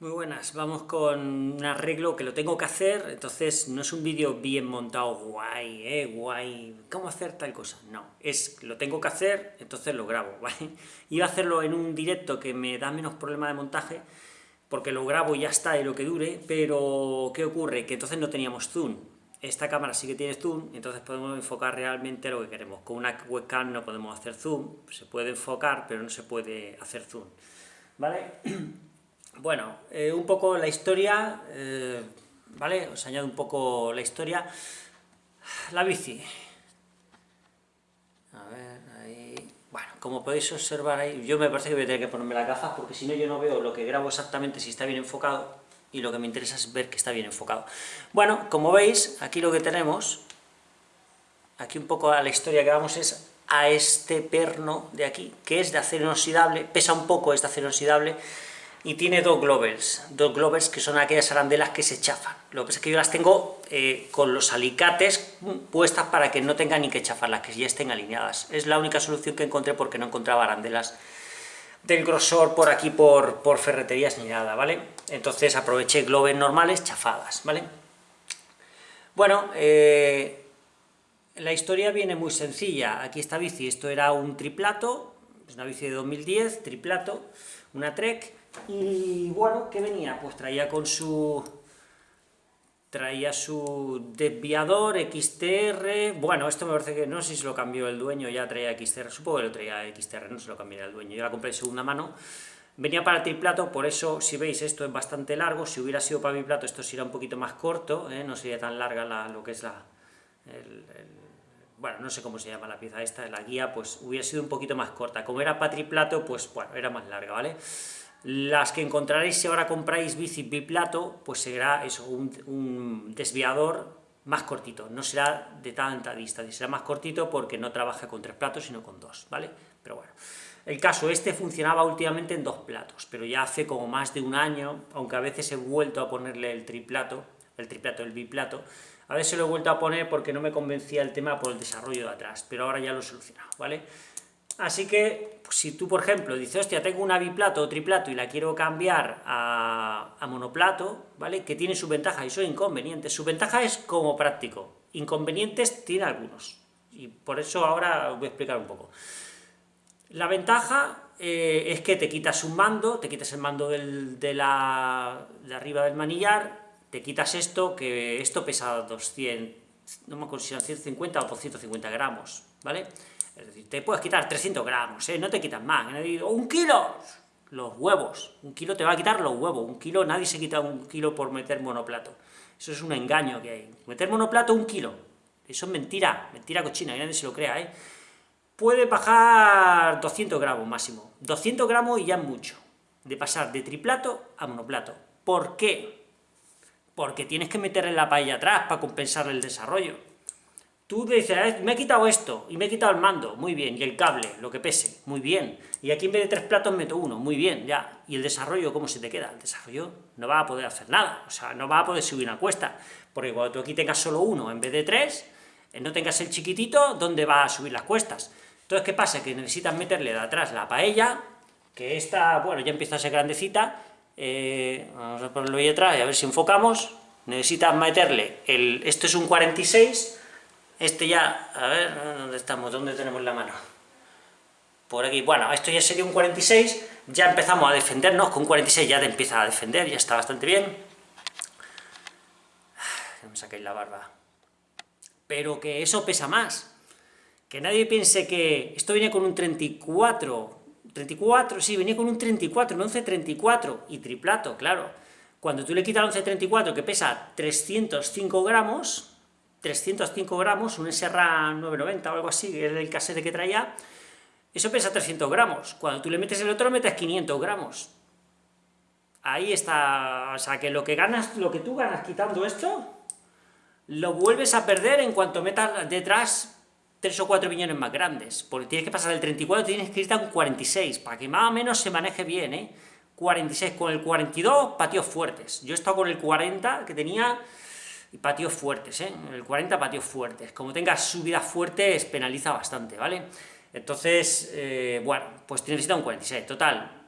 Muy buenas, vamos con un arreglo que lo tengo que hacer, entonces no es un vídeo bien montado, guay, eh, guay, ¿cómo hacer tal cosa? No, es lo tengo que hacer, entonces lo grabo, ¿vale? Iba a hacerlo en un directo que me da menos problema de montaje, porque lo grabo y ya está, y lo que dure, pero ¿qué ocurre? Que entonces no teníamos zoom, esta cámara sí que tiene zoom, entonces podemos enfocar realmente lo que queremos. Con una webcam no podemos hacer zoom, se puede enfocar, pero no se puede hacer zoom, ¿vale? Bueno, eh, un poco la historia, eh, ¿vale? Os añado un poco la historia. La bici. A ver, ahí... Bueno, como podéis observar ahí, yo me parece que voy a tener que ponerme las gafas, porque si no yo no veo lo que grabo exactamente si está bien enfocado, y lo que me interesa es ver que está bien enfocado. Bueno, como veis, aquí lo que tenemos, aquí un poco a la historia que vamos es a este perno de aquí, que es de acero inoxidable, pesa un poco, es de acero inoxidable, y tiene dos glovers, dos glovers que son aquellas arandelas que se chafan. Lo que pasa es que yo las tengo eh, con los alicates puestas para que no tengan ni que chafarlas, que ya estén alineadas. Es la única solución que encontré porque no encontraba arandelas del grosor por aquí, por, por ferreterías ni nada, ¿vale? Entonces aproveché glovers normales chafadas, ¿vale? Bueno, eh, la historia viene muy sencilla. Aquí esta bici, esto era un triplato, es una bici de 2010, triplato, una Trek, y bueno, ¿qué venía? Pues traía con su... traía su desviador XTR, bueno, esto me parece que no sé si se lo cambió el dueño, ya traía XTR, supongo que lo traía XTR, no se lo cambió el dueño, yo la compré de segunda mano, venía para triplato, por eso, si veis, esto es bastante largo, si hubiera sido para mi plato esto sería un poquito más corto, ¿eh? no sería tan larga la, lo que es la... bueno, no sé cómo se llama la pieza esta, la guía, pues hubiera sido un poquito más corta, como era para triplato, pues bueno, era más larga, ¿vale? Las que encontraréis si ahora compráis bici biplato, pues será eso, un, desviador más cortito, no será de tanta distancia, será más cortito porque no trabaja con tres platos, sino con dos, ¿vale? Pero bueno, el caso este funcionaba últimamente en dos platos, pero ya hace como más de un año, aunque a veces he vuelto a ponerle el triplato, el triplato, el biplato, a veces lo he vuelto a poner porque no me convencía el tema por el desarrollo de atrás, pero ahora ya lo he solucionado, ¿vale? Así que, pues, si tú, por ejemplo, dices, hostia, tengo una biplato o triplato y la quiero cambiar a, monoplato, ¿vale? Que tiene sus ventajas y sus inconvenientes. Su ventaja es como práctico, inconvenientes tiene algunos, y por eso ahora voy a explicar un poco. La ventaja eh, es que te quitas un mando, te quitas el mando de, la, de arriba del manillar, te quitas esto, que esto pesa 200, no me eran 150 o 250 gramos, ¿vale? Es decir, te puedes quitar 300 gramos, ¿eh? no te quitas más. ¡Un kilo! Los huevos. Un kilo te va a quitar los huevos. Un kilo, nadie se quita un kilo por meter monoplato. Eso es un engaño que hay. Meter monoplato, un kilo. Eso es mentira, mentira cochina, y nadie se lo crea, ¿eh? Puede bajar 200 gramos máximo. 200 gramos y ya es mucho. De pasar de triplato a monoplato. ¿Por qué? Porque tienes que meterle la paella atrás para compensar el desarrollo. Tú dices, ah, me he quitado esto, y me he quitado el mando, muy bien, y el cable, lo que pese, muy bien, y aquí en vez de tres platos meto uno, muy bien, ya, y el desarrollo, ¿cómo se te queda? El desarrollo no va a poder hacer nada, o sea, no va a poder subir una cuesta, porque cuando tú aquí tengas solo uno en vez de tres, eh, no tengas el chiquitito, ¿dónde va a subir las cuestas? Entonces, ¿qué pasa? Que necesitas meterle de atrás la paella, que esta, bueno, ya empieza a ser grandecita, eh, vamos a ponerlo ahí atrás y a ver si enfocamos, necesitas meterle, el, esto es un 46, este ya, a ver, ¿dónde estamos? ¿Dónde tenemos la mano? Por aquí, bueno, esto ya sería un 46, ya empezamos a defendernos, con un 46 ya te empieza a defender, ya está bastante bien. me saquéis la barba. Pero que eso pesa más. Que nadie piense que esto viene con un 34, 34, sí, venía con un 34, un 1134, y triplato, claro. Cuando tú le quitas el 1134, que pesa 305 gramos, 305 gramos, un SRA 990 o algo así, que es el casete que traía, eso pesa 300 gramos. Cuando tú le metes el otro, metes 500 gramos. Ahí está, o sea, que lo que ganas, lo que tú ganas quitando esto, lo vuelves a perder en cuanto metas detrás 3 o 4 millones más grandes, porque tienes que pasar del 34, tienes que irte a un 46, para que más o menos se maneje bien, ¿eh? 46, con el 42, patios fuertes. Yo he estado con el 40, que tenía y patios fuertes, ¿eh? el 40 patios fuertes. Como tengas subidas fuertes, penaliza bastante, ¿vale? Entonces, eh, bueno, pues necesita un 46. Total,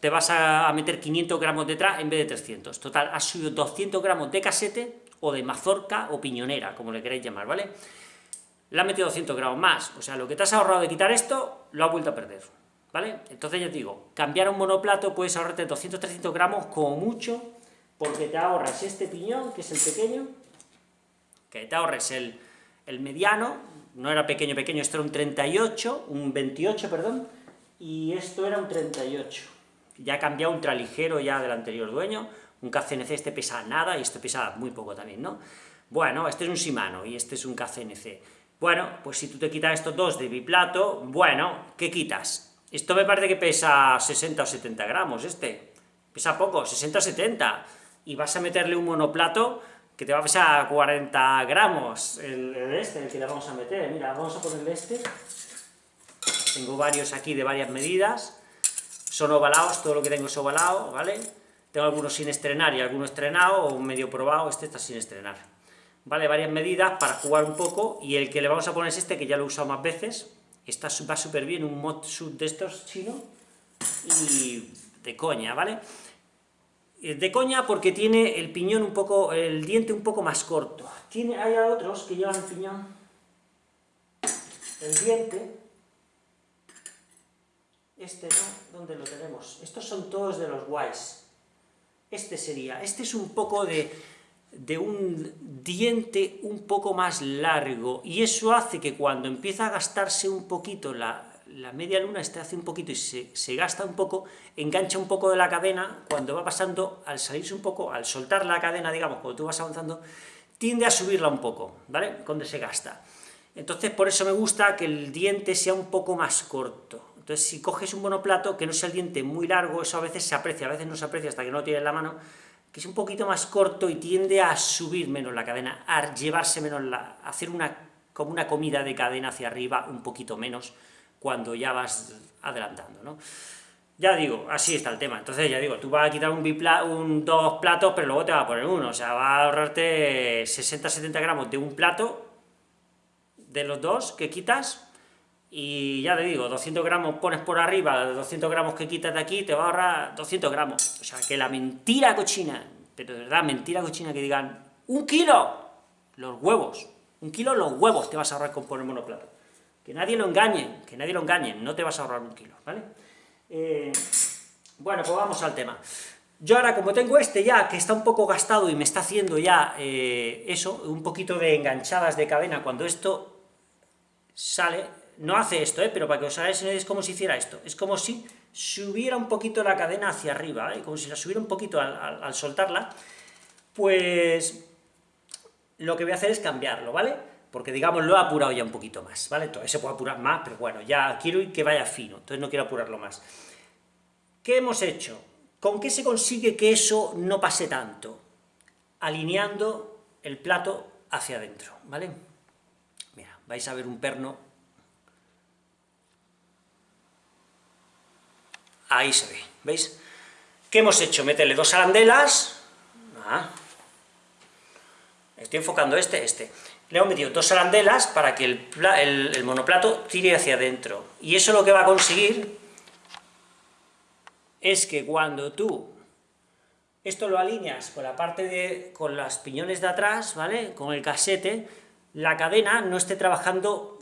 te vas a meter 500 gramos detrás en vez de 300. Total, has subido 200 gramos de casete, o de mazorca, o piñonera, como le queréis llamar, ¿vale? Le has metido 200 gramos más, o sea, lo que te has ahorrado de quitar esto, lo has vuelto a perder, ¿vale? Entonces ya te digo, cambiar un monoplato puedes ahorrarte 200-300 gramos como mucho, porque te ahorras este piñón, que es el pequeño, que te ahorres el, el mediano, no era pequeño, pequeño, esto era un 38, un 28, perdón, y esto era un 38. Ya ha cambiado ultraligero ya del anterior dueño, un KCNC este pesa nada, y esto pesa muy poco también, ¿no? Bueno, este es un Shimano, y este es un KCNC. Bueno, pues si tú te quitas estos dos de biplato, bueno, ¿qué quitas? Esto me parece que pesa 60 o 70 gramos, este. Pesa poco, 60 o 70. Y vas a meterle un monoplato que te va a pesar 40 gramos, el, el este, el que le vamos a meter. Mira, vamos a ponerle este. Tengo varios aquí de varias medidas, son ovalados, todo lo que tengo es ovalado, ¿vale? Tengo algunos sin estrenar y algunos estrenados, o medio probado, este está sin estrenar. ¿Vale? Varias medidas para jugar un poco, y el que le vamos a poner es este, que ya lo he usado más veces, está, va súper bien, un mod sub de estos chino, y de coña, ¿vale? Eh, de coña porque tiene el piñón un poco, el diente un poco más corto. Tiene, hay otros que llevan el piñón, el diente, este no, ¿dónde lo tenemos? Estos son todos de los guays. Este sería, este es un poco de, de un diente un poco más largo, y eso hace que cuando empieza a gastarse un poquito la, la media luna, este hace un poquito y se, se, gasta un poco, engancha un poco de la cadena, cuando va pasando, al salirse un poco, al soltar la cadena, digamos, cuando tú vas avanzando, tiende a subirla un poco, ¿vale? Cuando se gasta. Entonces, por eso me gusta que el diente sea un poco más corto. Entonces, si coges un monoplato, que no sea el diente muy largo, eso a veces se aprecia, a veces no se aprecia hasta que no lo tienes en la mano, que es un poquito más corto y tiende a subir menos la cadena, a llevarse menos la... a hacer una, como una comida de cadena hacia arriba un poquito menos cuando ya vas adelantando, ¿no? Ya digo, así está el tema. Entonces, ya digo, tú vas a quitar un, un dos platos, pero luego te va a poner uno. O sea, va a ahorrarte 60-70 gramos de un plato, de los dos que quitas, y ya te digo, 200 gramos pones por arriba, 200 gramos que quitas de aquí, te va a ahorrar 200 gramos. O sea, que la mentira cochina, pero de verdad, mentira cochina que digan, ¡un kilo! Los huevos, un kilo los huevos te vas a ahorrar con poner monoplato. Que nadie lo engañe, que nadie lo engañe, no te vas a ahorrar un kilo, ¿vale? Eh, bueno, pues vamos al tema. Yo ahora, como tengo este ya, que está un poco gastado y me está haciendo ya eh, eso, un poquito de enganchadas de cadena, cuando esto sale, no hace esto, ¿eh? pero para que os hagáis es como si hiciera esto, es como si subiera un poquito la cadena hacia arriba, ¿eh? como si la subiera un poquito al, soltarla, pues lo que voy a hacer es cambiarlo, ¿vale? Porque, digamos, lo he apurado ya un poquito más, ¿vale? Todavía se puede apurar más, pero bueno, ya quiero que vaya fino, entonces no quiero apurarlo más. ¿Qué hemos hecho? ¿Con qué se consigue que eso no pase tanto? Alineando el plato hacia adentro, ¿vale? Mira, vais a ver un perno Ahí se ve, ¿veis? ¿Qué hemos hecho? Meterle dos arandelas, ah. estoy enfocando este, este, le hemos metido dos arandelas para que el, monoplato tire hacia adentro, y eso lo que va a conseguir es que cuando tú esto lo alineas con la parte de, con las piñones de atrás, ¿vale?, con el casete, la cadena no esté trabajando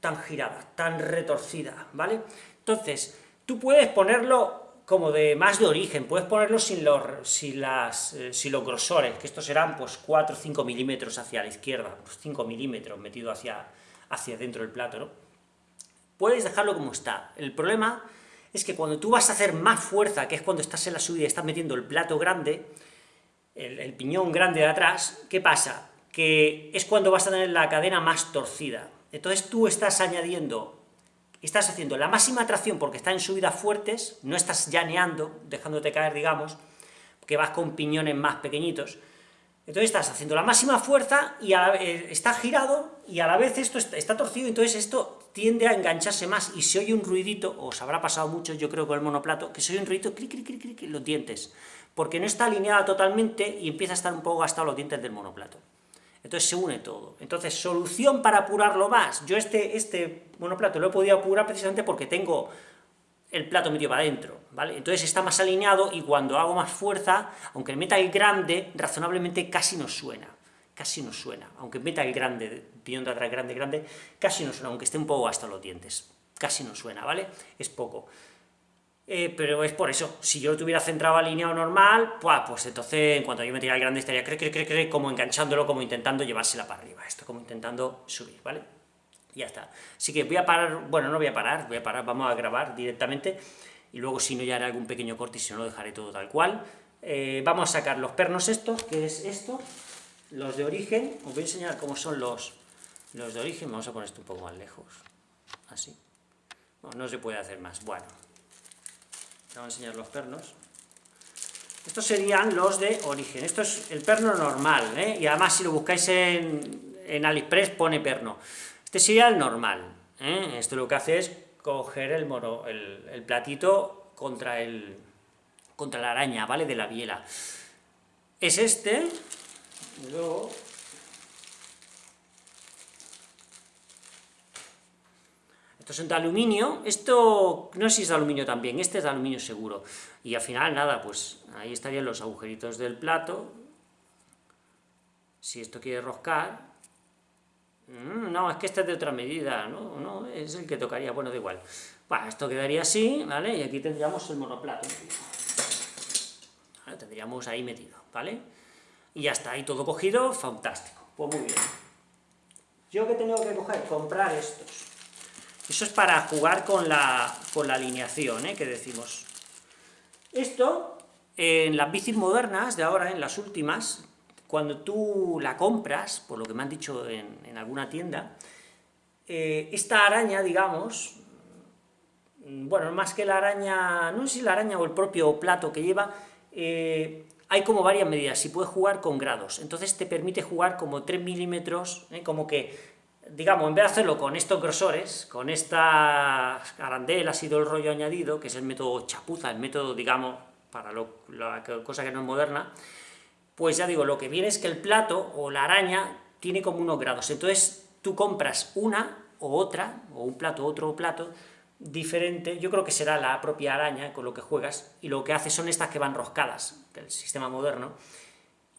tan girada, tan retorcida, ¿vale? Entonces, Tú puedes ponerlo como de más de origen, puedes ponerlo sin los, sin las, eh, sin los grosores, que estos serán pues 4 o 5 milímetros hacia la izquierda, 5 pues, milímetros metido hacia, hacia dentro del plato, ¿no? Puedes dejarlo como está. El problema es que cuando tú vas a hacer más fuerza, que es cuando estás en la subida y estás metiendo el plato grande, el, el piñón grande de atrás, ¿qué pasa? Que es cuando vas a tener la cadena más torcida. Entonces tú estás añadiendo estás haciendo la máxima tracción porque está en subidas fuertes, no estás llaneando, dejándote caer, digamos, que vas con piñones más pequeñitos, entonces estás haciendo la máxima fuerza y eh, está girado y a la vez esto está, torcido, entonces esto tiende a engancharse más y se oye un ruidito, os habrá pasado mucho, yo creo, con el monoplato, que se oye un ruidito, clic, clic, clic, clic, los dientes, porque no está alineada totalmente y empieza a estar un poco gastado los dientes del monoplato. Entonces se une todo. Entonces, solución para apurarlo más. Yo este, este monoplato lo he podido apurar precisamente porque tengo el plato metido para adentro, ¿vale? Entonces está más alineado y cuando hago más fuerza, aunque meta el grande, razonablemente casi no suena, casi no suena, aunque meta el grande, pidiendo atrás grande, grande, casi no suena, aunque esté un poco hasta los dientes, casi no suena, ¿vale? Es poco. Eh, pero es por eso, si yo lo tuviera centrado alineado normal, pues entonces en cuanto yo metiera el grande estaría cre, cre, cre, cre, como enganchándolo, como intentando llevársela para arriba, esto como intentando subir, ¿vale? ya está. Así que voy a parar, bueno, no voy a parar, voy a parar, vamos a grabar directamente, y luego si no ya haré algún pequeño corte y si no lo dejaré todo tal cual. Eh, vamos a sacar los pernos estos, que es esto, los de origen, os voy a enseñar cómo son los, los de origen, vamos a poner esto un poco más lejos, así. no se puede hacer más, bueno, Vamos a enseñar los pernos. Estos serían los de origen. Esto es el perno normal, ¿eh? y además si lo buscáis en, en AliExpress pone perno. Este sería el normal. ¿eh? Esto lo que hace es coger el, moro, el, platito contra, el, contra la araña, ¿vale? De la biela. Es este, luego Estos son de aluminio, esto no sé si es de aluminio también, este es de aluminio seguro. Y al final, nada, pues ahí estarían los agujeritos del plato. Si esto quiere roscar... Mm, no, es que este es de otra medida, ¿no? no es el que tocaría, bueno, da igual. Bueno, esto quedaría así, ¿vale? Y aquí tendríamos el monoplato. Tendríamos ahí metido, ¿vale? Y ya está, ahí todo cogido, fantástico. Pues muy bien. ¿Yo que tengo que coger? Comprar estos. Eso es para jugar con la, con la alineación, ¿eh? que decimos. Esto, en las bicis modernas de ahora, en las últimas, cuando tú la compras, por lo que me han dicho en, alguna tienda, eh, esta araña, digamos, bueno, más que la araña, no sé si la araña o el propio plato que lleva, eh, hay como varias medidas, y puedes jugar con grados, entonces te permite jugar como 3 milímetros, como que digamos, en vez de hacerlo con estos grosores, con estas arandelas y todo el rollo añadido, que es el método chapuza, el método, digamos, para lo, la cosa que no es moderna, pues ya digo, lo que viene es que el plato o la araña tiene como unos grados, entonces tú compras una o otra, o un plato, otro plato, diferente, yo creo que será la propia araña con lo que juegas, y lo que hace son estas que van roscadas, del sistema moderno,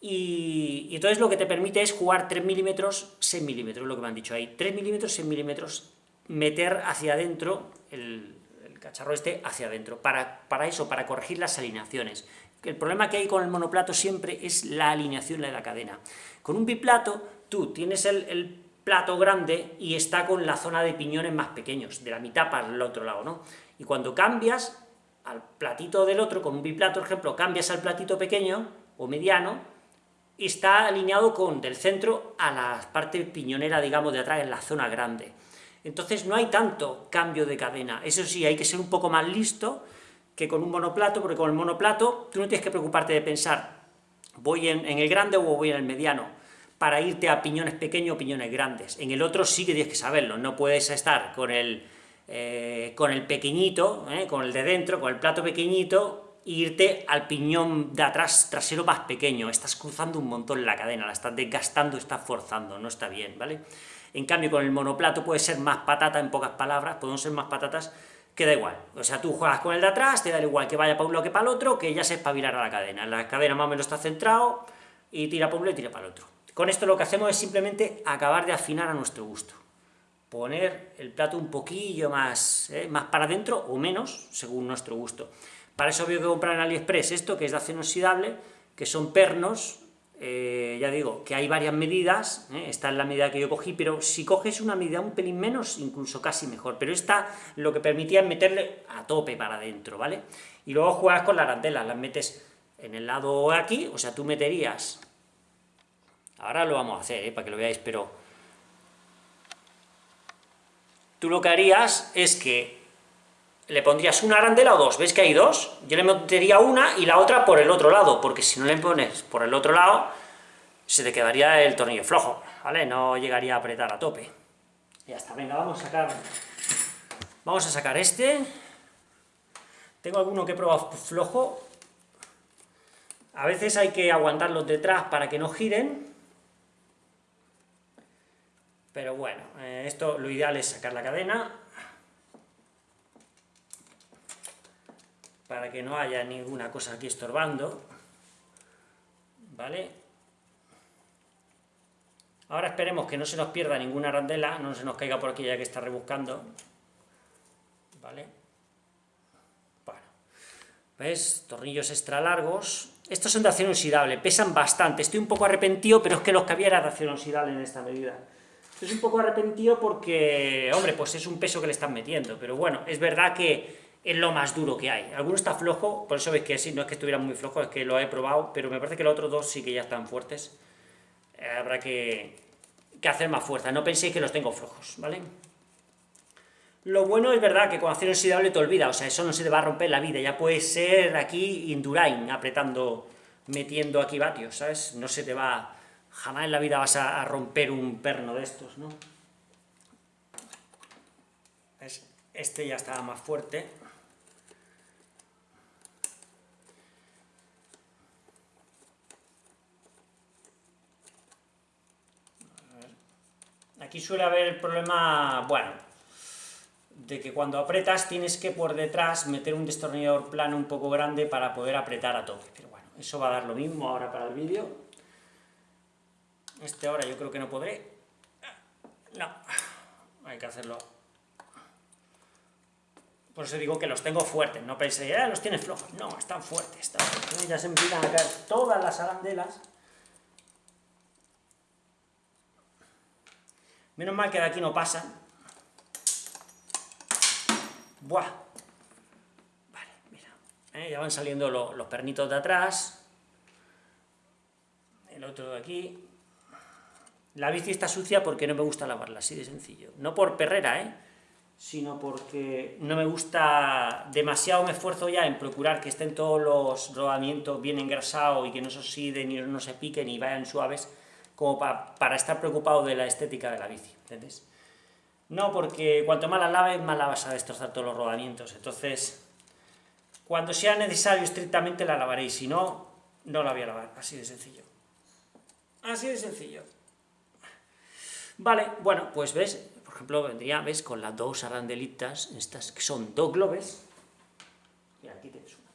y, entonces lo que te permite es jugar 3 milímetros, 6 milímetros, lo que me han dicho ahí, 3 milímetros, 6 milímetros, meter hacia adentro el, cacharro este hacia adentro, para, para, eso, para corregir las alineaciones. El problema que hay con el monoplato siempre es la alineación de la cadena. Con un biplato, tú tienes el, el plato grande y está con la zona de piñones más pequeños, de la mitad para el otro lado, ¿no? Y cuando cambias al platito del otro, con un biplato, por ejemplo, cambias al platito pequeño o mediano, está alineado con del centro a la parte piñonera, digamos, de atrás, en la zona grande. Entonces no hay tanto cambio de cadena. Eso sí, hay que ser un poco más listo que con un monoplato, porque con el monoplato tú no tienes que preocuparte de pensar, voy en, el grande o voy en el mediano, para irte a piñones pequeños o piñones grandes. En el otro sí que tienes que saberlo, no puedes estar con el, eh, con el pequeñito, eh, con el de dentro, con el plato pequeñito, irte al piñón de atrás trasero más pequeño, estás cruzando un montón la cadena, la estás desgastando, estás forzando, no está bien, ¿vale? En cambio, con el monoplato puede ser más patata, en pocas palabras, podemos ser más patatas, que da igual. O sea, tú juegas con el de atrás, te da igual que vaya para un lado que para el otro, que ya se espabilará la cadena. La cadena más o menos está centrado, y tira para un y tira para el otro. Con esto lo que hacemos es simplemente acabar de afinar a nuestro gusto. Poner el plato un poquillo más, ¿eh? más para adentro o menos, según nuestro gusto. Para eso había que comprar en AliExpress esto, que es de acero inoxidable, que son pernos, eh, ya digo, que hay varias medidas, ¿eh? esta es la medida que yo cogí, pero si coges una medida un pelín menos, incluso casi mejor, pero esta lo que permitía es meterle a tope para adentro, ¿vale? Y luego juegas con la arandela, las metes en el lado aquí, o sea, tú meterías, ahora lo vamos a hacer, ¿eh? para que lo veáis, pero tú lo que harías es que le pondrías una arandela o dos, ¿ves que hay dos? Yo le metería una y la otra por el otro lado, porque si no le pones por el otro lado, se te quedaría el tornillo flojo, ¿vale? No llegaría a apretar a tope. Ya está, venga, vamos a sacar... Vamos a sacar este. Tengo alguno que he probado flojo. A veces hay que aguantarlos detrás para que no giren. Pero bueno, eh, esto lo ideal es sacar la cadena, para que no haya ninguna cosa aquí estorbando, ¿vale? Ahora esperemos que no se nos pierda ninguna arandela, no se nos caiga por aquí ya que está rebuscando, ¿vale? Bueno, ¿ves? Tornillos extra largos. Estos son de acero oxidable, pesan bastante, estoy un poco arrepentido, pero es que los que había era de acero oxidable en esta medida. Estoy un poco arrepentido porque, hombre, pues es un peso que le están metiendo, pero bueno, es verdad que es lo más duro que hay. Alguno está flojo, por eso veis que sí, no es que estuviera muy flojo, es que lo he probado, pero me parece que los otros dos sí que ya están fuertes. Eh, habrá que, que, hacer más fuerza, no penséis que los tengo flojos, ¿vale? Lo bueno es verdad que con acero oxidable te olvida, o sea, eso no se te va a romper la vida, ya puede ser aquí Indurain, apretando, metiendo aquí vatios, ¿sabes? No se te va, jamás en la vida vas a, romper un perno de estos, ¿no? Este ya estaba más fuerte. Aquí suele haber el problema, bueno, de que cuando apretas tienes que por detrás meter un destornillador plano un poco grande para poder apretar a tope. Pero bueno, eso va a dar lo mismo ahora para el vídeo. Este ahora yo creo que no podré. No, hay que hacerlo. Por eso digo que los tengo fuertes, no penséis, eh, los tienes flojos. No, están fuertes, están fuertes. Ya se empiezan a caer todas las arandelas. Menos mal que de aquí no pasan. Buah. Vale, mira. ¿eh? Ya van saliendo los pernitos de atrás. El otro de aquí. La bici está sucia porque no me gusta lavarla, así de sencillo. No por perrera, ¿eh? sino porque no me gusta, demasiado me esfuerzo ya en procurar que estén todos los rodamientos bien engrasados y que no se oxiden y no se piquen y vayan suaves, como para estar preocupado de la estética de la bici, ¿entendés? No, porque cuanto más la laves, más la vas a destrozar todos los rodamientos, entonces, cuando sea necesario estrictamente la lavaré, si no, no la voy a lavar, así de sencillo. Así de sencillo. Vale, bueno, pues ves, por ejemplo, vendría, ves, con las dos arandelitas, estas que son dos globes, y aquí tienes una.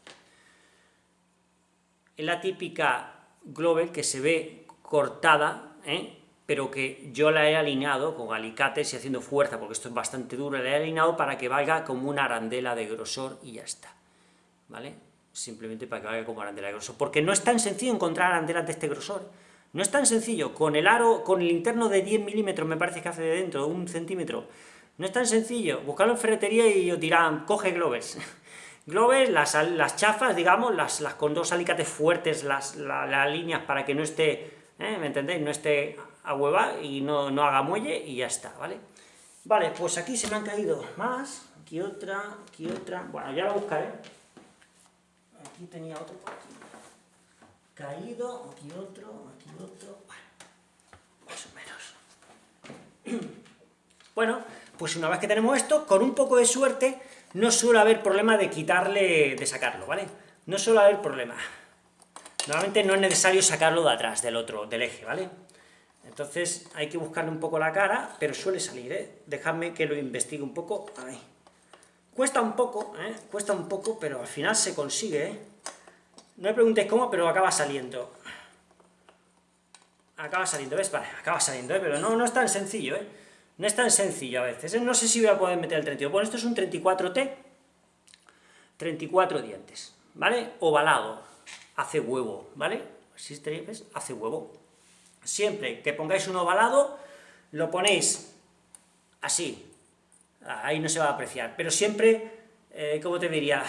Es la típica globe que se ve cortada, ¿eh? pero que yo la he alineado con alicates y haciendo fuerza, porque esto es bastante duro, la he alineado para que valga como una arandela de grosor y ya está, ¿vale? Simplemente para que valga como arandela de grosor, porque no es tan sencillo encontrar arandelas de este grosor, no es tan sencillo, con el aro, con el interno de 10 milímetros, me parece que hace de dentro, un centímetro, no es tan sencillo, buscarlo en ferretería y os dirán, coge globes, globes, las, las chafas, digamos, las, las con dos alicates fuertes, las, las líneas para que no esté ¿eh? ¿me entendéis? No esté a hueva y no, haga muelle y ya está, ¿vale? Vale, pues aquí se me han caído más, aquí otra, aquí otra, bueno, ya lo buscaré. Aquí tenía otro Caído, aquí otro, aquí otro, más o menos. Bueno, pues una vez que tenemos esto, con un poco de suerte, no suele haber problema de quitarle, de sacarlo, ¿vale? No suele haber problema. Normalmente no es necesario sacarlo de atrás, del otro, del eje, ¿vale? Entonces hay que buscarle un poco la cara, pero suele salir, ¿eh? Dejadme que lo investigue un poco. Cuesta un poco, ¿eh? Cuesta un poco, pero al final se consigue, ¿eh? No me preguntéis cómo, pero acaba saliendo. Acaba saliendo, ¿ves? Vale, acaba saliendo, ¿eh? Pero no, no es tan sencillo, ¿eh? No es tan sencillo a veces, ¿eh? No sé si voy a poder meter el 32. Bueno, esto es un 34T, 34 dientes, ¿vale? Ovalado hace huevo, ¿vale? Existe, ¿ves? Hace huevo. Siempre que pongáis un ovalado, lo ponéis así, ahí no se va a apreciar, pero siempre, eh, ¿cómo te diría?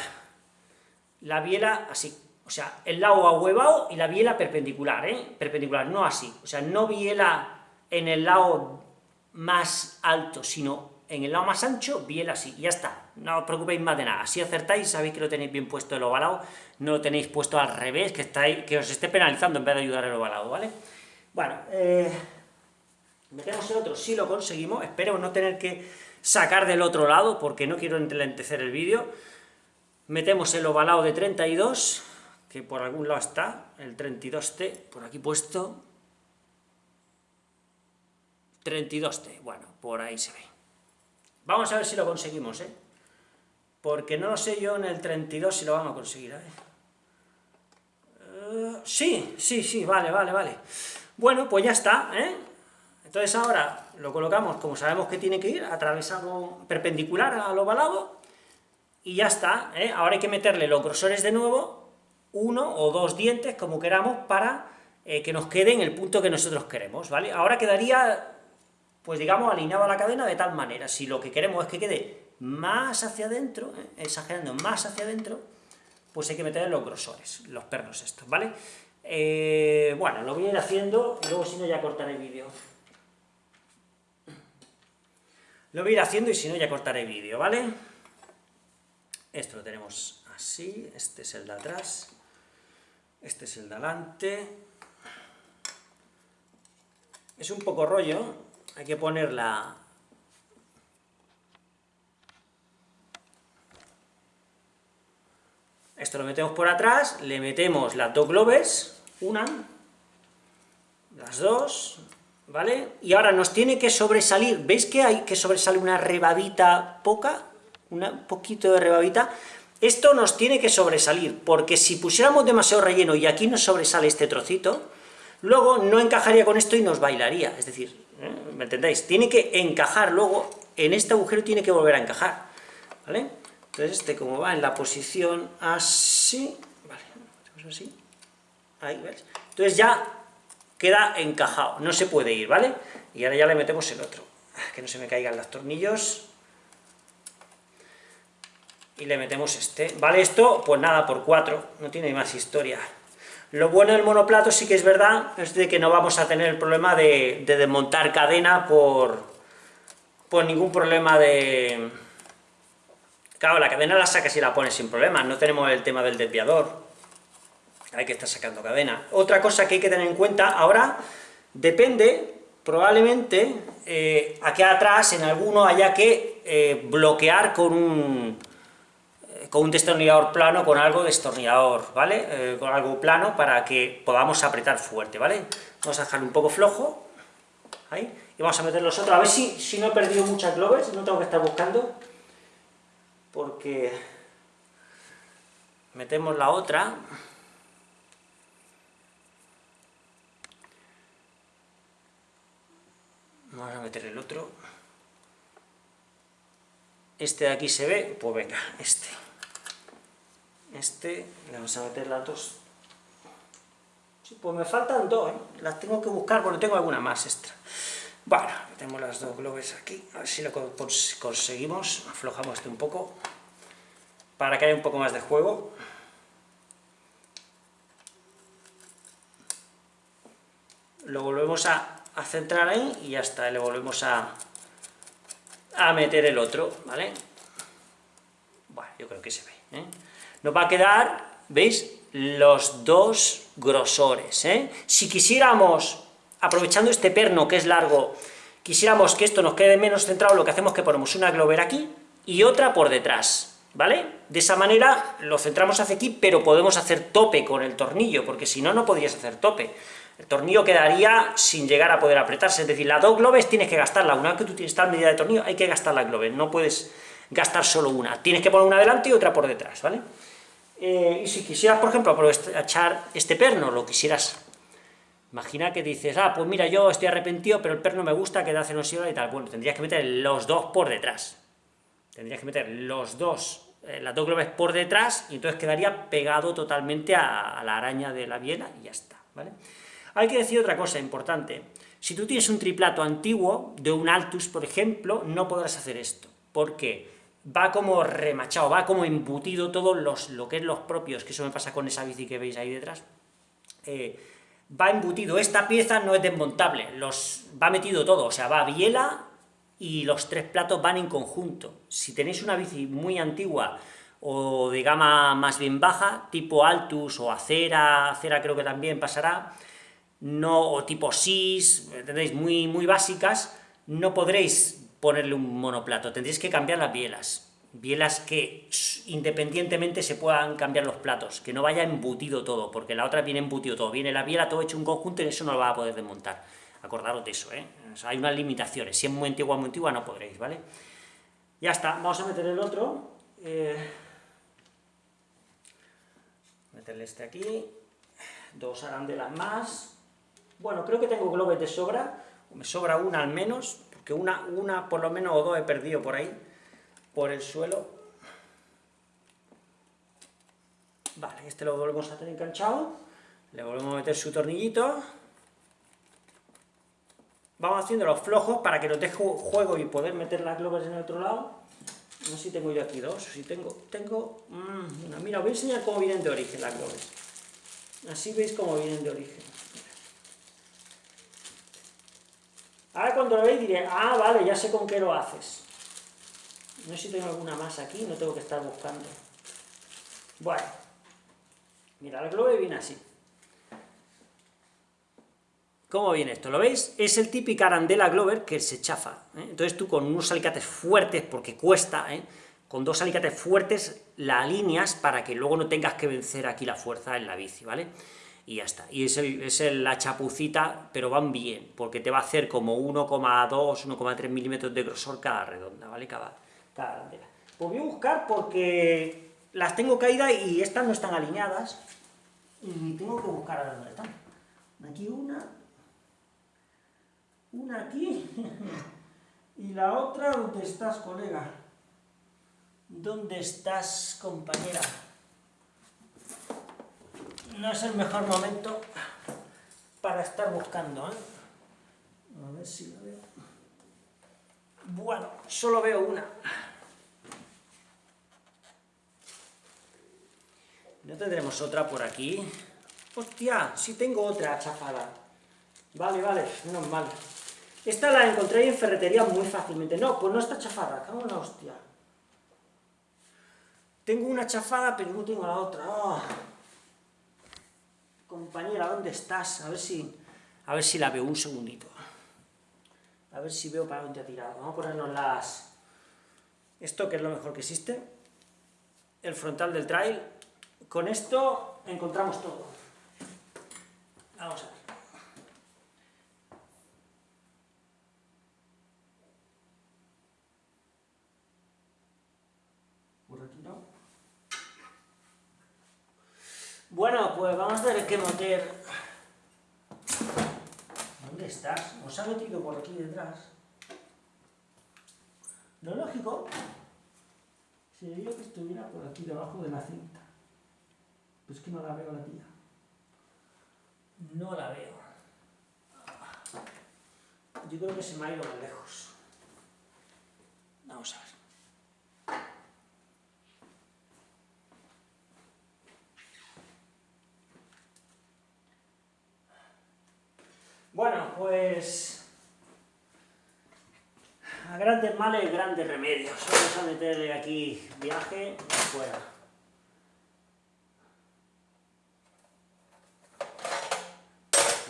La biela así, o sea, el lado ahuevado y la biela perpendicular, ¿eh? Perpendicular, no así, o sea, no biela en el lado más alto, sino en el lado más ancho, biela así, ya está, no os preocupéis más de nada. Si acertáis, sabéis que lo tenéis bien puesto el ovalado, no lo tenéis puesto al revés, que, estáis, que os esté penalizando en vez de ayudar el ovalado, ¿vale? Bueno, eh, metemos el otro, si lo conseguimos, espero no tener que sacar del otro lado, porque no quiero enlentecer el vídeo. Metemos el ovalado de 32, que por algún lado está, el 32T, por aquí puesto. 32T, bueno, por ahí se ve. Vamos a ver si lo conseguimos, ¿eh? Porque no lo sé yo en el 32 si lo vamos a conseguir, ¿eh? sí, sí, sí, vale, vale, vale. Bueno, pues ya está, ¿eh? Entonces ahora lo colocamos como sabemos que tiene que ir, atravesado perpendicular al ovalado, y ya está, ¿eh? Ahora hay que meterle los grosores de nuevo, uno o dos dientes, como queramos, para eh, que nos quede en el punto que nosotros queremos, ¿vale? Ahora quedaría, pues digamos, alineado a la cadena de tal manera, si lo que queremos es que quede más hacia adentro, ¿eh? exagerando más hacia adentro, pues hay que meter los grosores, los pernos estos, ¿vale? Eh, bueno, lo voy a ir haciendo, luego si no ya cortaré el vídeo. Lo voy a ir haciendo y si no ya cortaré el vídeo, ¿vale? Esto lo tenemos así, este es el de atrás, este es el de adelante. Es un poco rollo, hay que poner la, Esto lo metemos por atrás, le metemos las dos globes, una, las dos, ¿vale? Y ahora nos tiene que sobresalir, ¿veis que hay que sobresale una rebabita poca? Un poquito de rebabita. Esto nos tiene que sobresalir, porque si pusiéramos demasiado relleno y aquí nos sobresale este trocito, luego no encajaría con esto y nos bailaría, es decir. ¿Me entendéis? Tiene que encajar luego, en este agujero tiene que volver a encajar, ¿vale? Entonces este como va en la posición así, vale, así, ahí, ¿ves? Entonces ya queda encajado, no se puede ir, ¿vale? Y ahora ya le metemos el otro, que no se me caigan los tornillos, y le metemos este. ¿Vale esto? Pues nada, por 4, no tiene más historia. Lo bueno del monoplato sí que es verdad, es de que no vamos a tener el problema de, de desmontar cadena por, por ningún problema de, Claro, la cadena la sacas y la pones sin problemas, no tenemos el tema del desviador. Hay que estar sacando cadena. Otra cosa que hay que tener en cuenta, ahora, depende, probablemente, eh, aquí atrás, en alguno, haya que eh, bloquear con un, con un destornillador plano, con algo destornillador, ¿vale? con algo plano, para que podamos apretar fuerte, ¿vale? Vamos a dejarlo un poco flojo, ahí, y vamos a meter los otros, a ver si, si no he perdido muchas globes, no tengo que estar buscando porque metemos la otra, vamos a meter el otro, este de aquí se ve, pues venga, este, este, le vamos a meter las dos, sí, pues me faltan dos, ¿eh? las tengo que buscar porque tengo alguna más extra. Bueno, metemos las dos globes aquí, a ver si lo conseguimos, aflojamos este un poco, para que haya un poco más de juego. Lo volvemos a, centrar ahí y ya está, le volvemos a, a meter el otro, ¿vale? Bueno, yo creo que se ve, ¿eh? Nos va a quedar, ¿veis? Los dos grosores, ¿eh? Si quisiéramos aprovechando este perno que es largo, quisiéramos que esto nos quede menos centrado, lo que hacemos es que ponemos una glover aquí y otra por detrás, ¿vale? De esa manera lo centramos hacia aquí, pero podemos hacer tope con el tornillo, porque si no, no podrías hacer tope. El tornillo quedaría sin llegar a poder apretarse, es decir, las dos globes tienes que gastarla, una vez que tú tienes tal medida de tornillo, hay que gastar la globe, no puedes gastar solo una, tienes que poner una delante y otra por detrás, ¿vale? Eh, y si quisieras, por ejemplo, aprovechar este perno, lo quisieras Imagina que dices, ah, pues mira, yo estoy arrepentido, pero el perno me gusta, que da celosía y tal. Bueno, tendrías que meter los dos por detrás. Tendrías que meter los dos, eh, las dos globes por detrás, y entonces quedaría pegado totalmente a, la araña de la biela, y ya está, ¿vale? Hay que decir otra cosa importante. Si tú tienes un triplato antiguo, de un Altus, por ejemplo, no podrás hacer esto. porque Va como remachado, va como embutido todo los, lo que es los propios, que eso me pasa con esa bici que veis ahí detrás. Eh, va embutido, esta pieza no es desmontable, los, va metido todo, o sea, va biela y los tres platos van en conjunto. Si tenéis una bici muy antigua o de gama más bien baja, tipo Altus o Acera, Acera creo que también pasará, no, o tipo SIS, ¿entendéis? Muy, muy básicas, no podréis ponerle un monoplato, tendréis que cambiar las bielas. Bielas que independientemente se puedan cambiar los platos, que no vaya embutido todo, porque la otra viene embutido todo, viene la biela todo hecho un conjunto y eso no lo va a poder desmontar. Acordaros de eso, ¿eh? hay unas limitaciones, si es muy antigua, muy antigua no podréis, ¿vale? Ya está, vamos a meter el otro, Eh, meterle este aquí, dos arandelas más, bueno, creo que tengo globes de sobra, me sobra una al menos, porque una, una por lo menos o dos he perdido por ahí, por el suelo. Vale, este lo volvemos a tener enganchado, le volvemos a meter su tornillito, vamos haciendo los flojos para que nos deje juego y poder meter las globes en el otro lado. No sé si tengo yo aquí dos, si tengo, tengo mm, Mira, os voy a enseñar cómo vienen de origen las globes. Así veis cómo vienen de origen. Ahora cuando lo veis diré, ah, vale, ya sé con qué lo haces. No sé si tengo alguna más aquí, no tengo que estar buscando. Bueno, mira, el globe viene así. ¿Cómo viene esto? ¿Lo veis? Es el típico arandela Glover que se chafa. ¿eh? Entonces tú con unos alicates fuertes, porque cuesta, ¿eh? con dos alicates fuertes la alineas para que luego no tengas que vencer aquí la fuerza en la bici, ¿vale? Y ya está. Y es, es la chapucita, pero van bien, porque te va a hacer como 1,2, 1,3 milímetros de grosor cada redonda, ¿vale? Cada, cada Pues voy a buscar porque las tengo caídas y estas no están alineadas, y tengo que buscar a dónde están. Aquí una, una aquí, y la otra, ¿dónde estás, colega? ¿Dónde estás, compañera? No es el mejor momento para estar buscando, ¿eh? A ver si la veo. Bueno, solo veo una. ¿No tendremos otra por aquí? ¡Hostia! Sí tengo otra chafada. Vale, vale, menos mal. Esta la encontré en ferretería muy fácilmente. No, pues no está chafada, cago en hostia. Tengo una chafada, pero no tengo la otra. ¡Ah! Compañera, ¿dónde estás? A ver si, a ver si la veo un segundito. A ver si veo para dónde ha tirado. Vamos a ponernos las... Esto, que es lo mejor que existe. El frontal del trail. Con esto encontramos todo. Vamos a ver. Bueno, pues vamos a tener que meter... ¿Dónde estás? ¿Os ha metido por aquí detrás? Lo lógico sería que estuviera por aquí debajo de la cinta. Pues que no la veo la tía. No la veo. Yo creo que se me ha ido más lejos. Vamos a ver. Bueno, pues... A grandes males, grandes remedios. Vamos a meterle aquí viaje fuera.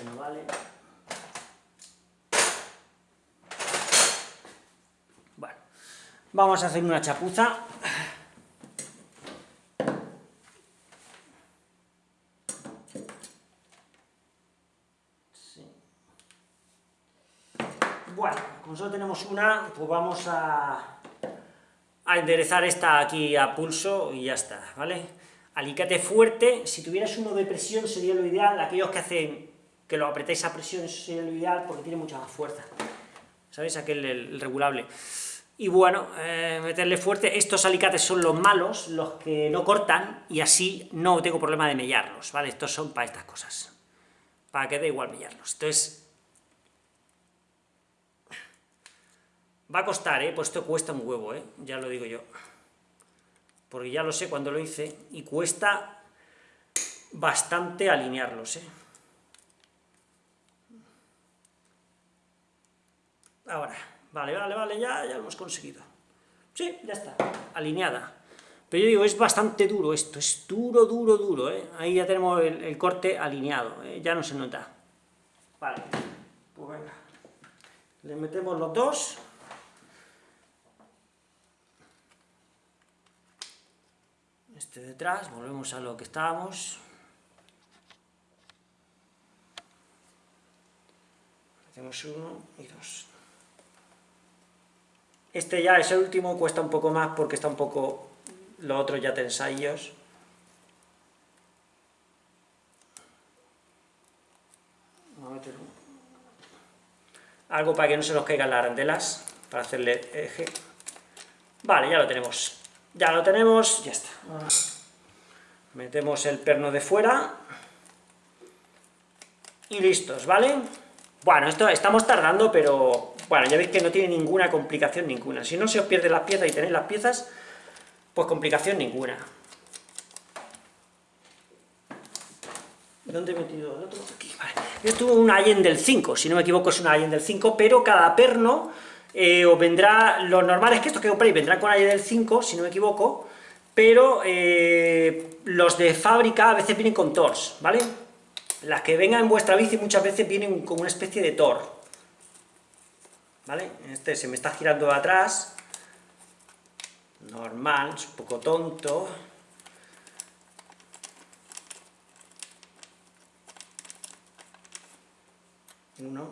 no vale. Bueno, vamos a hacer una chapuza. Solo tenemos una, pues vamos a, a enderezar esta aquí a pulso y ya está, ¿vale? Alicate fuerte, si tuvieras uno de presión sería lo ideal, aquellos que hacen que lo apretéis a presión sería lo ideal porque tiene mucha más fuerza, ¿sabéis? Aquel, el, regulable. Y bueno, eh, meterle fuerte, estos alicates son los malos, los que no cortan, y así no tengo problema de mellarlos, ¿vale? Estos son para estas cosas, para que dé igual mellarlos. Entonces, Va a costar, ¿eh? Pues esto cuesta un huevo, ¿eh? Ya lo digo yo. Porque ya lo sé cuando lo hice, y cuesta bastante alinearlos, ¿eh? Ahora, vale, vale, vale, ya, ya lo hemos conseguido. Sí, ya está, alineada. Pero yo digo, es bastante duro esto, es duro, duro, duro, ¿eh? Ahí ya tenemos el, corte alineado, ¿eh? ya no se nota. Vale, pues venga. Le metemos los dos. Este detrás, volvemos a lo que estábamos. Hacemos uno y dos. Este ya es el último, cuesta un poco más porque está un poco los otros ya tensayos. Algo para que no se nos caigan las arandelas, para hacerle eje. Vale, ya lo tenemos. Ya lo tenemos, ya está. Metemos el perno de fuera. Y listos, ¿vale? Bueno, esto estamos tardando, pero... Bueno, ya veis que no tiene ninguna complicación ninguna. Si no se os pierde las piezas y tenéis las piezas, pues complicación ninguna. ¿Dónde he metido el otro? Aquí, vale. Esto es un Allen del 5, si no me equivoco es un Allen del 5, pero cada perno eh, os vendrá, los normales que estos que compréis vendrán con Allen del 5, si no me equivoco, pero eh, los de fábrica a veces vienen con TORS, ¿vale? Las que vengan en vuestra bici muchas veces vienen con una especie de TOR, ¿vale? Este se me está girando de atrás, normal, es un poco tonto, uno,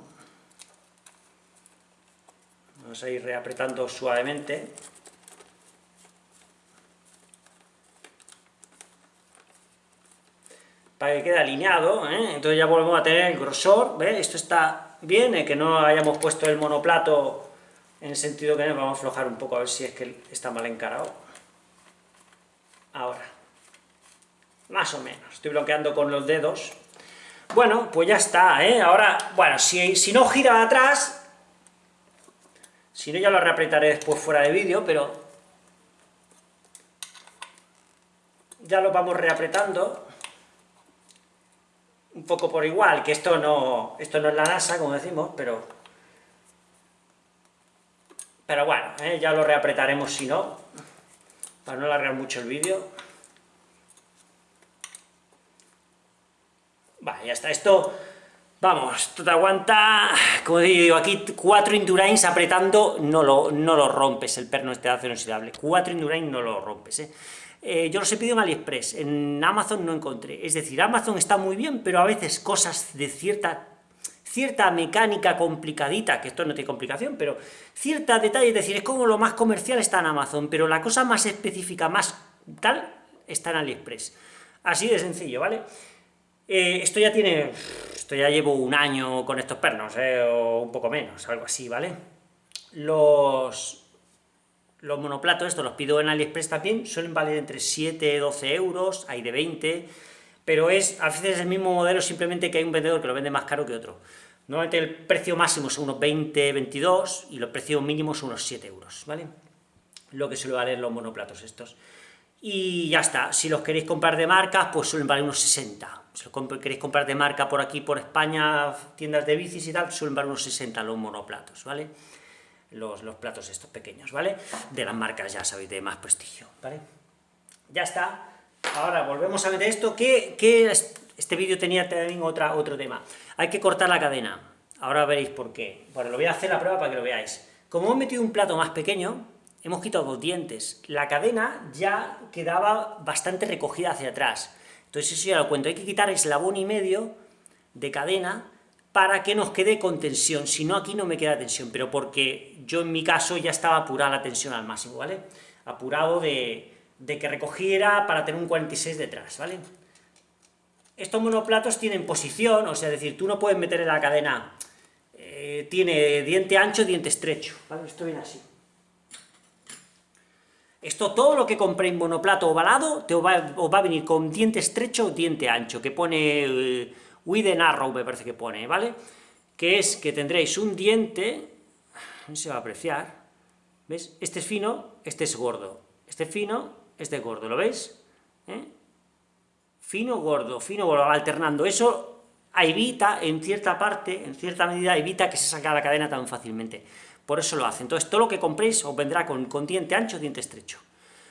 vamos a ir reapretando suavemente, para que quede alineado, ¿eh? entonces ya volvemos a tener el grosor, ¿ves? Esto está bien, el que no hayamos puesto el monoplato en el sentido que vamos a aflojar un poco a ver si es que está mal encarado. Ahora, más o menos, estoy bloqueando con los dedos. Bueno, pues ya está, ¿eh? Ahora, bueno, si, si no gira atrás, si no ya lo reapretaré después fuera de vídeo, pero ya lo vamos reapretando un poco por igual, que esto no, esto no es la NASA, como decimos, pero... Pero bueno, ¿eh? ya lo reapretaremos si no, para no alargar mucho el vídeo. Vale, ya está, esto, vamos, esto te aguanta, como digo, aquí cuatro Indurains apretando, no lo, no lo rompes, el perno este de acero inoxidable, cuatro Indurains no lo rompes, ¿eh? Eh, yo los he pedido en AliExpress, en Amazon no encontré. Es decir, Amazon está muy bien, pero a veces cosas de cierta cierta mecánica complicadita, que esto no tiene complicación, pero cierta detalle, es decir, es como lo más comercial está en Amazon, pero la cosa más específica, más tal, está en AliExpress. Así de sencillo, ¿vale? Eh, esto ya tiene, esto ya llevo un año con estos pernos, eh, o un poco menos, algo así, ¿vale? Los, los monoplatos, estos los pido en AliExpress también, suelen valer entre 7 y 12 euros, hay de 20, pero es, a veces es el mismo modelo, simplemente que hay un vendedor que lo vende más caro que otro. Normalmente el precio máximo son unos 20, 22, y los precios mínimos son unos 7 euros, ¿vale? Lo que suele valer los monoplatos estos. Y ya está, si los queréis comprar de marca, pues suelen valer unos 60. Si queréis comprar de marca por aquí, por España, tiendas de bicis y tal, suelen valer unos 60 los monoplatos, ¿vale? los, platos estos pequeños, ¿vale? De las marcas, ya sabéis, de más prestigio, ¿vale? Ya está. Ahora volvemos a ver esto, que, este vídeo tenía también otra, otro tema. Hay que cortar la cadena. Ahora veréis por qué. Bueno, lo voy a hacer la prueba para que lo veáis. Como hemos metido un plato más pequeño, hemos quitado dos dientes. La cadena ya quedaba bastante recogida hacia atrás. Entonces eso ya lo cuento. Hay que quitar eslabón y medio de cadena para que nos quede con tensión, si no aquí no me queda tensión, pero porque yo en mi caso ya estaba apurada la tensión al máximo, ¿vale? Apurado de, que recogiera para tener un 46 detrás, ¿vale? Estos monoplatos tienen posición, o sea, es decir, tú no puedes meter en la cadena, eh, tiene diente ancho, diente estrecho, ¿vale? Esto viene así. Esto, todo lo que compréis monoplato ovalado, te os va a venir con diente estrecho o diente ancho, que pone... Eh, with arrow me parece que pone, ¿vale? Que es que tendréis un diente, no se va a apreciar, ¿ves? Este es fino, este es gordo, este es fino, este es gordo, ¿lo veis? ¿Eh? Fino, gordo, fino, gordo, alternando, eso evita, en cierta parte, en cierta medida, evita que se salga la cadena tan fácilmente, por eso lo hace, entonces todo lo que compréis os vendrá con, diente ancho, diente estrecho,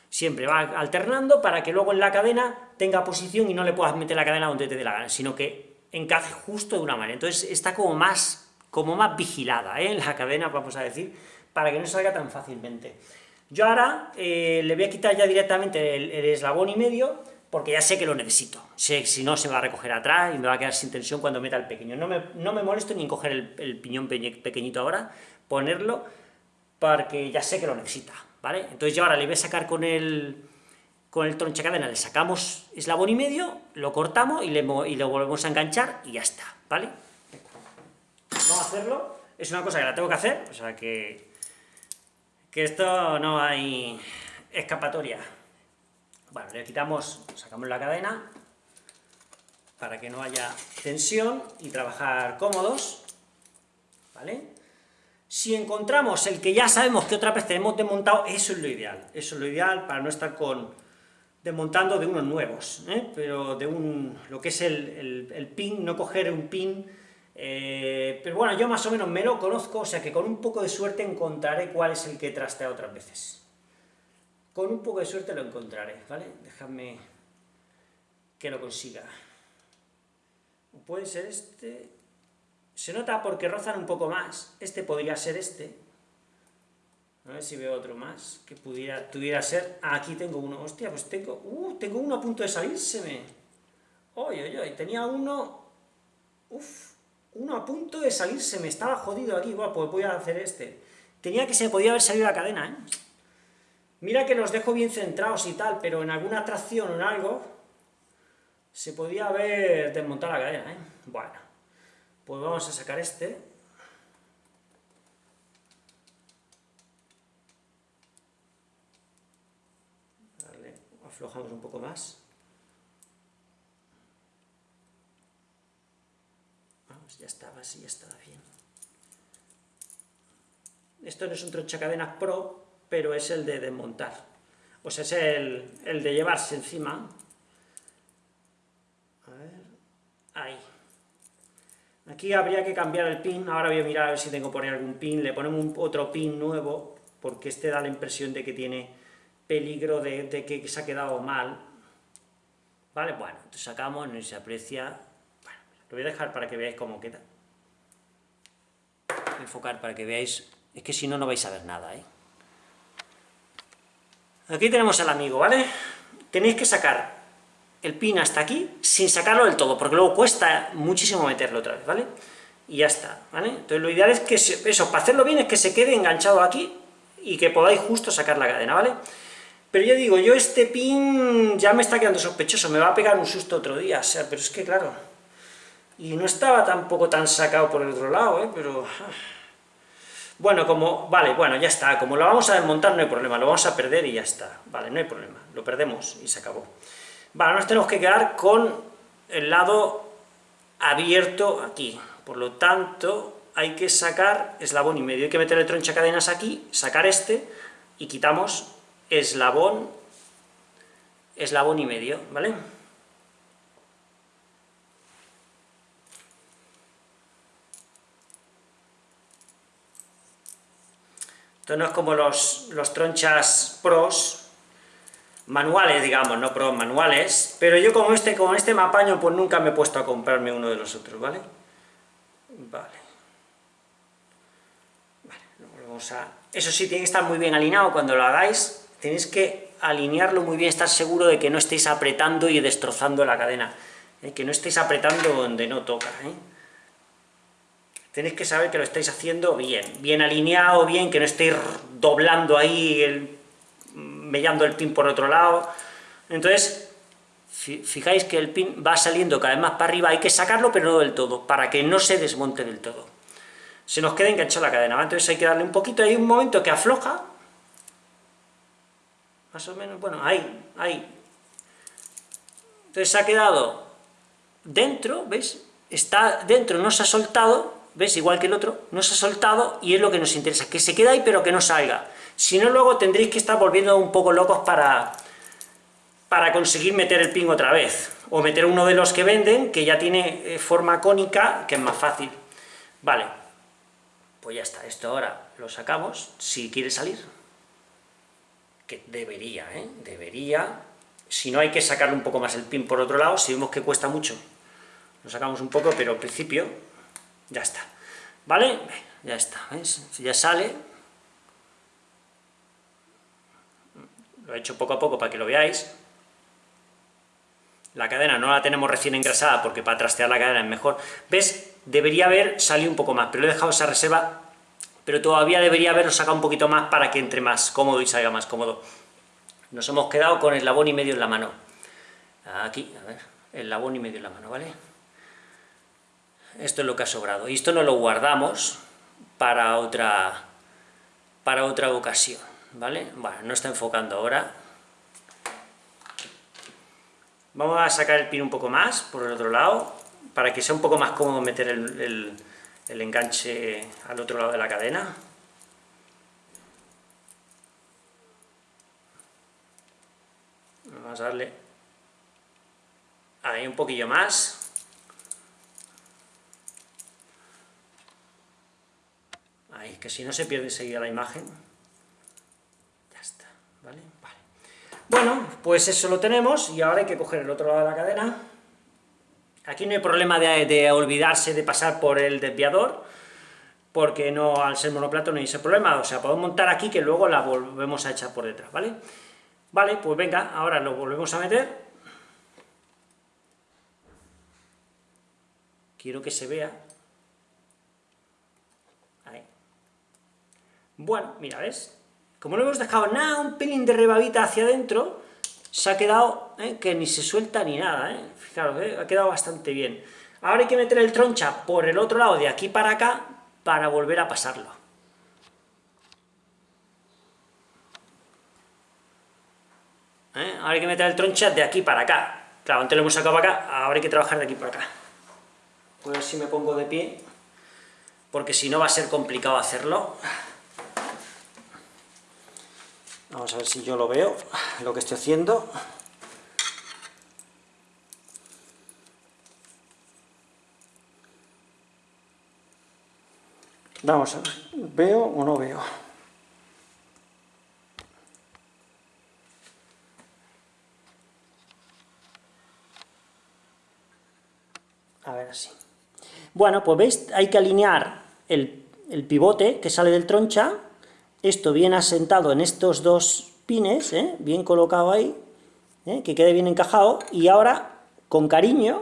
siempre va alternando para que luego en la cadena tenga posición y no le puedas meter la cadena donde te dé la gana, sino que encaje justo de una manera. Entonces está como más, como más vigilada, ¿eh? la cadena, vamos a decir, para que no salga tan fácilmente. Yo ahora eh, le voy a quitar ya directamente el, eslabón y medio, porque ya sé que lo necesito. Sé, si no, se va a recoger atrás y me va a quedar sin tensión cuando meta el pequeño. No me, no me molesto ni en coger el, el piñón pequeñito ahora, ponerlo, porque ya sé que lo necesita, ¿vale? Entonces yo ahora le voy a sacar con el, con el tronchacadena le sacamos eslabón y medio, lo cortamos y, le, y lo volvemos a enganchar y ya está, ¿vale? Vamos a hacerlo, es una cosa que la tengo que hacer, o sea que, que esto no hay escapatoria. Bueno, le quitamos, sacamos la cadena, para que no haya tensión y trabajar cómodos, ¿vale? Si encontramos el que ya sabemos que otra vez tenemos desmontado, eso es lo ideal, eso es lo ideal para no estar con desmontando de unos nuevos, ¿eh? pero de un, lo que es el, pin, no coger un pin, eh, pero bueno, yo más o menos me lo conozco, o sea que con un poco de suerte encontraré cuál es el que trastea otras veces. Con un poco de suerte lo encontraré, ¿vale? Dejadme que lo consiga puede ser este, se nota porque rozan un poco más, este podría ser este, a ver si veo otro más, que pudiera, pudiera ser, ah, aquí tengo uno, hostia, pues tengo, uh, tengo uno a punto de salírseme, oye, oye, oye, tenía uno, uff, uno a punto de salirse, me estaba jodido aquí, bueno, pues voy a hacer este, tenía que se podía haber salido la cadena, ¿eh? Mira que los dejo bien centrados y tal, pero en alguna tracción o en algo, se podía haber desmontado la cadena, ¿eh? Bueno, pues vamos a sacar este. Vale, aflojamos un poco más. Vamos, ya estaba así, ya estaba bien. Esto no es un tronchacadenas Pro, pero es el de desmontar. O sea, es el, el de llevarse encima, Ahí. Aquí habría que cambiar el pin, ahora voy a mirar a ver si tengo que poner algún pin, le ponemos un, otro pin nuevo, porque este da la impresión de que tiene peligro de, que se ha quedado mal. ¿Vale? Bueno, sacamos, no se aprecia... Lo voy a dejar para que veáis cómo queda. Voy a enfocar para que veáis, es que si no, no vais a ver nada, ¿eh? Aquí tenemos al amigo, ¿vale? Tenéis que sacar el pin hasta aquí, sin sacarlo del todo, porque luego cuesta muchísimo meterlo otra vez, ¿vale? Y ya está, ¿vale? Entonces lo ideal es que, eso, para hacerlo bien, es que se quede enganchado aquí, y que podáis justo sacar la cadena, ¿vale? Pero yo digo, yo este pin ya me está quedando sospechoso, me va a pegar un susto otro día, o sea, pero es que claro... Y no estaba tampoco tan sacado por el otro lado, ¿eh? Pero... Ah. Bueno, como... Vale, bueno, ya está, como lo vamos a desmontar no hay problema, lo vamos a perder y ya está, vale, no hay problema, lo perdemos y se acabó. Vale, nos tenemos que quedar con el lado abierto aquí, por lo tanto hay que sacar eslabón y medio, hay que meter el tronchacadenas aquí, sacar este, y quitamos eslabón, eslabón y medio, ¿vale? Esto no es como los, los tronchas pros, manuales, digamos, no pro manuales, pero yo como este, con este me apaño, pues nunca me he puesto a comprarme uno de los otros, ¿vale? Vale. Vale, vamos a... Eso sí, tiene que estar muy bien alineado cuando lo hagáis, tenéis que alinearlo muy bien, estar seguro de que no estéis apretando y destrozando la cadena, ¿eh? que no estéis apretando donde no toca, ¿eh? Tenéis que saber que lo estáis haciendo bien, bien alineado, bien, que no estéis doblando ahí el mellando el pin por otro lado. Entonces, fijáis que el pin va saliendo cada vez más para arriba, hay que sacarlo, pero no del todo, para que no se desmonte del todo. Se nos queda enganchada la cadena, entonces hay que darle un poquito, hay un momento que afloja, más o menos, bueno, ahí, ahí. Entonces se ha quedado dentro, ¿veis? Está dentro, no se ha soltado, ¿ves? Igual que el otro, no se ha soltado, y es lo que nos interesa, que se quede ahí pero que no salga. Si no, luego tendréis que estar volviendo un poco locos para, para conseguir meter el pin otra vez, o meter uno de los que venden, que ya tiene eh, forma cónica, que es más fácil. Vale, pues ya está, esto ahora lo sacamos, si quiere salir, que debería, ¿eh? Debería, si no hay que sacarle un poco más el pin por otro lado, si vemos que cuesta mucho, lo sacamos un poco, pero al principio ya está. ¿Vale? Ya está, ¿ves? Si ya sale, lo he hecho poco a poco para que lo veáis. La cadena no la tenemos recién engrasada porque para trastear la cadena es mejor. ¿Ves? Debería haber salido un poco más, pero he dejado esa reserva, pero todavía debería haberlo sacado un poquito más para que entre más cómodo y salga más cómodo. Nos hemos quedado con el labón y medio en la mano. Aquí, a ver, el labón y medio en la mano, ¿vale? Esto es lo que ha sobrado. Y esto no lo guardamos para otra, para otra ocasión, ¿vale? Bueno, no está enfocando ahora. Vamos a sacar el pin un poco más por el otro lado, para que sea un poco más cómodo meter el, el enganche al otro lado de la cadena. Vamos a darle ahí un poquillo más. Ahí, que si no se pierde enseguida la imagen. Ya está, ¿vale? Vale. Bueno, pues eso lo tenemos, y ahora hay que coger el otro lado de la cadena. Aquí no hay problema de, olvidarse de pasar por el desviador, porque no, al ser monoplato no hay ese problema, o sea, podemos montar aquí que luego la volvemos a echar por detrás, ¿vale? Vale, pues venga, ahora lo volvemos a meter. Quiero que se vea. Ahí. Bueno, mira, ¿ves? Como no hemos dejado nada, un pelín de rebabita hacia adentro, se ha quedado ¿eh? que ni se suelta ni nada, ¿eh? Fijaros, ¿eh? ha quedado bastante bien. Ahora hay que meter el troncha por el otro lado, de aquí para acá, para volver a pasarlo. ¿eh? Ahora hay que meter el troncha de aquí para acá. Claro, antes lo hemos sacado para acá, ahora hay que trabajar de aquí para acá. A ver si me pongo de pie, porque si no va a ser complicado hacerlo. Vamos a ver si yo lo veo, lo que estoy haciendo. Vamos a ver, ¿veo o no veo? A ver así. Bueno, pues veis, hay que alinear el, pivote que sale del troncha, esto bien asentado en estos dos pines, ¿eh? bien colocado ahí, ¿eh? que quede bien encajado, y ahora, con cariño,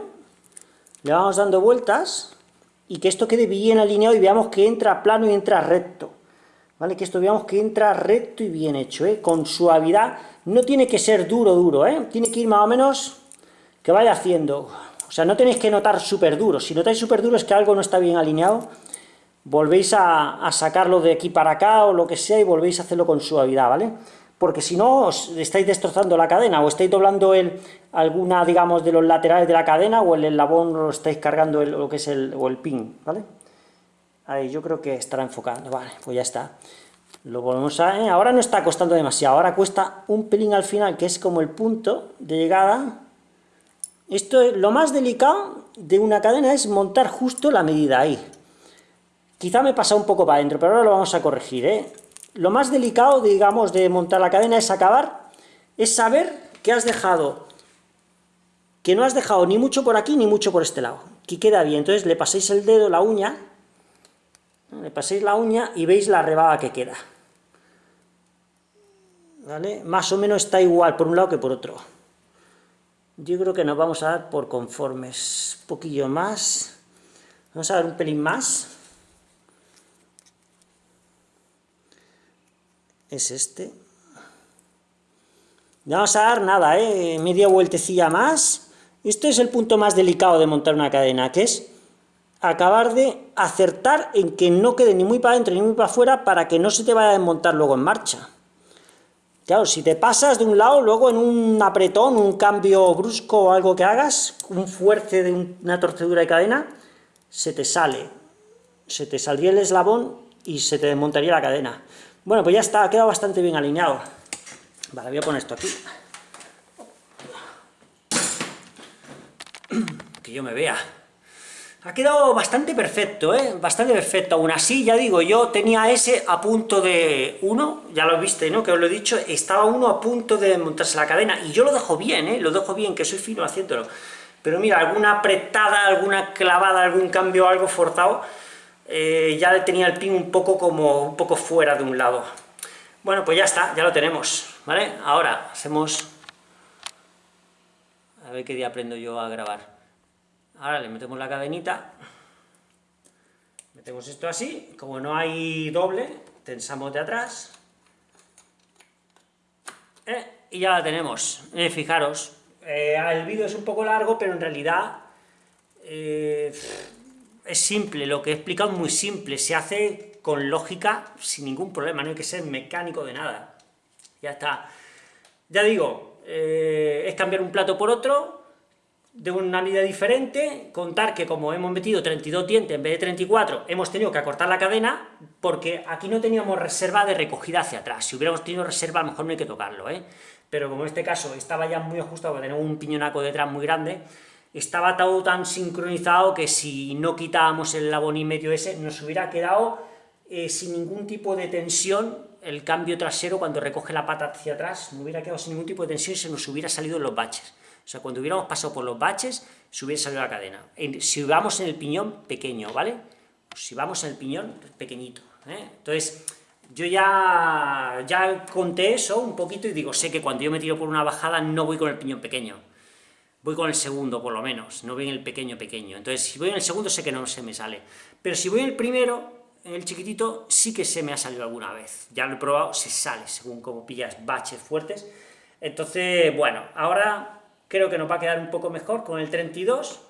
le vamos dando vueltas, y que esto quede bien alineado y veamos que entra plano y entra recto. ¿Vale? Que esto veamos que entra recto y bien hecho, ¿eh? con suavidad, no tiene que ser duro, duro, ¿eh? tiene que ir más o menos, que vaya haciendo o sea, no tenéis que notar súper duro. Si notáis súper duro es que algo no está bien alineado. Volvéis a, sacarlo de aquí para acá o lo que sea y volvéis a hacerlo con suavidad, ¿vale? Porque si no, os estáis destrozando la cadena o estáis doblando el, alguna, digamos, de los laterales de la cadena o el eslabón lo estáis cargando el, lo que es el, o el pin, ¿vale? Ahí, yo creo que estará enfocando, vale, pues ya está. Lo volvemos a... ¿eh? Ahora no está costando demasiado, ahora cuesta un pelín al final, que es como el punto de llegada, esto es, lo más delicado de una cadena es montar justo la medida ahí. Quizá me pasa un poco para adentro, pero ahora lo vamos a corregir, ¿eh? Lo más delicado, digamos, de montar la cadena es acabar, es saber que has dejado, que no has dejado ni mucho por aquí ni mucho por este lado, que queda bien. Entonces le paséis el dedo, la uña, le paséis la uña y veis la rebaba que queda. ¿Vale? Más o menos está igual por un lado que por otro. Yo creo que nos vamos a dar por conformes, un poquillo más, vamos a dar un pelín más, es este, no vamos a dar nada, ¿eh? media vueltecilla más, esto es el punto más delicado de montar una cadena, que es acabar de acertar en que no quede ni muy para adentro ni muy para afuera para que no se te vaya a desmontar luego en marcha. Claro, si te pasas de un lado, luego en un apretón, un cambio brusco o algo que hagas, un fuerte de una torcedura de cadena, se te sale, se te saldría el eslabón y se te desmontaría la cadena. Bueno, pues ya está, ha quedado bastante bien alineado. Vale, voy a poner esto aquí. Que yo me vea. Ha quedado bastante perfecto, ¿eh? Bastante perfecto. Aún así, ya digo, yo tenía ese a punto de uno, ya lo viste, ¿no? Que os lo he dicho, estaba uno a punto de montarse la cadena, y yo lo dejo bien, ¿eh? Lo dejo bien, que soy fino haciéndolo. Pero mira, alguna apretada, alguna clavada, algún cambio, algo forzado, eh, ya tenía el pin un poco como, un poco fuera de un lado. Bueno, pues ya está, ya lo tenemos, ¿vale? Ahora, hacemos... A ver qué día aprendo yo a grabar. Ahora le metemos la cadenita, metemos esto así, como no hay doble, tensamos de atrás, ¿eh? y ya la tenemos. Eh, fijaros, el vídeo es un poco largo, pero en realidad es simple, lo que he explicado es muy simple, se hace con lógica, sin ningún problema, no hay que ser mecánico de nada. Ya está. Ya digo, es cambiar un plato por otro, de una medida diferente, contar que como hemos metido 32 dientes en vez de 34, hemos tenido que acortar la cadena, porque aquí no teníamos reserva de recogida hacia atrás. Si hubiéramos tenido reserva, mejor no hay que tocarlo, ¿eh? Pero como en este caso estaba ya muy ajustado, porque tenemos un piñonaco detrás muy grande, estaba todo tan sincronizado que si no quitábamos el y medio ese, nos hubiera quedado eh, sin ningún tipo de tensión el cambio trasero cuando recoge la pata hacia atrás, no hubiera quedado sin ningún tipo de tensión y se nos hubiera salido los baches. O sea, cuando hubiéramos pasado por los baches, se hubiera salido la cadena. si vamos en el piñón pequeño, ¿vale? Pues si vamos en el piñón pequeñito, ¿eh? Entonces, yo ya, ya conté eso un poquito y digo, sé que cuando yo me tiro por una bajada no voy con el piñón pequeño, voy con el segundo por lo menos, no voy en el pequeño pequeño. Entonces, si voy en el segundo sé que no se me sale. Pero si voy en el primero, en el chiquitito, sí que se me ha salido alguna vez. Ya lo he probado, se sale, según como pillas baches fuertes. Entonces, bueno, ahora creo que nos va a quedar un poco mejor con el 32,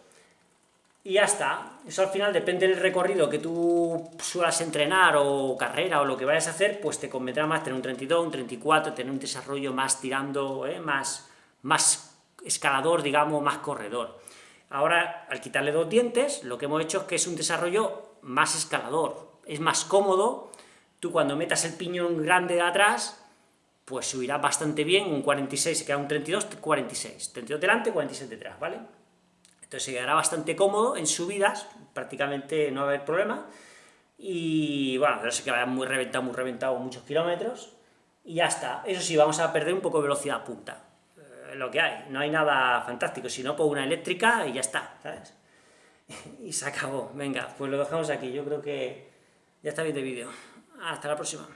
y ya está. Eso al final depende del recorrido que tú suelas entrenar, o carrera, o lo que vayas a hacer, pues te convendrá más tener un 32, un 34, tener un desarrollo más tirando, ¿eh? más, más escalador, digamos, más corredor. Ahora, al quitarle dos dientes, lo que hemos hecho es que es un desarrollo más escalador, es más cómodo, tú cuando metas el piñón grande de atrás, pues subirá bastante bien, un 46 se queda un 32, 46, 32 delante, 46 detrás, ¿vale? Entonces se quedará bastante cómodo en subidas, prácticamente no va a haber problema, y bueno, pero se quedará muy reventado, muy reventado, muchos kilómetros, y ya está. Eso sí, vamos a perder un poco de velocidad punta, lo que hay, no hay nada fantástico, si no, pongo una eléctrica y ya está, ¿sabes? y se acabó, venga, pues lo dejamos aquí, yo creo que ya está bien de vídeo. Hasta la próxima.